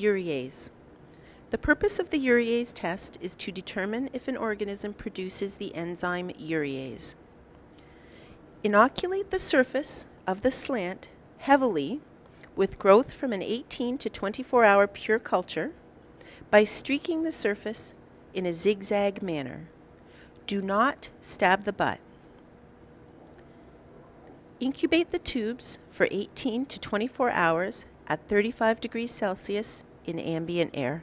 Urease. The purpose of the urease test is to determine if an organism produces the enzyme urease. Inoculate the surface of the slant heavily with growth from an 18 to 24 hour pure culture by streaking the surface in a zigzag manner. Do not stab the butt. Incubate the tubes for 18 to 24 hours at 35 degrees Celsius in ambient air.